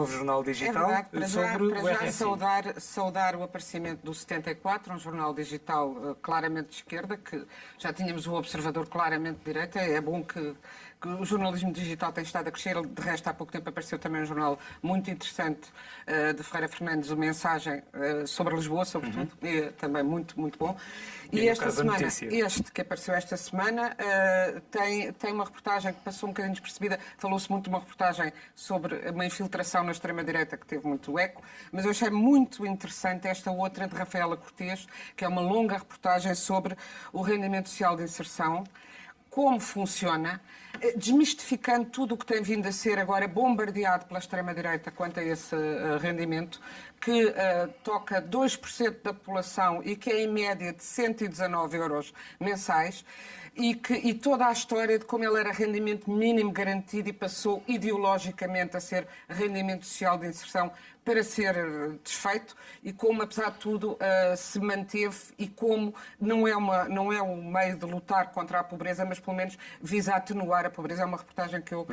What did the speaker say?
novo jornal É digital verdade, para já, sobre para o já RSI. saudar, saudar o aparecimento do 74, um jornal digital eh, claramente de esquerda, que já tínhamos o Observador claramente de direita. É bom que, que o jornalismo digital tem estado a crescer. De resto, há pouco tempo apareceu também um jornal muito interessante eh, de Ferreira Fernandes, o Mensagem eh, sobre Lisboa, sobretudo, e também muito, muito bom. E E, esta semana, este que apareceu esta semana eh, tem, tem uma reportagem que passou um bocadinho despercebida. Falou-se muito de uma reportagem sobre uma infiltração na extrema-direita que teve muito eco, mas eu achei muito interessante esta outra de Rafaela Cortês, que é uma longa reportagem sobre o rendimento social de inserção como funciona, eh, desmistificando tudo o que tem vindo a ser agora bombardeado pela extrema-direita quanto a esse eh, rendimento, que eh, toca 2% da população e que é em média de 119 euros mensais, e, que, e toda a história de como ele era rendimento mínimo garantido e passou ideologicamente a ser rendimento social de inserção para ser desfeito e como, apesar de tudo, eh, se manteve e como não é, uma, não é um meio de lutar contra a pobreza, mas pelo menos visa atenuar a pobreza. É uma reportagem que eu.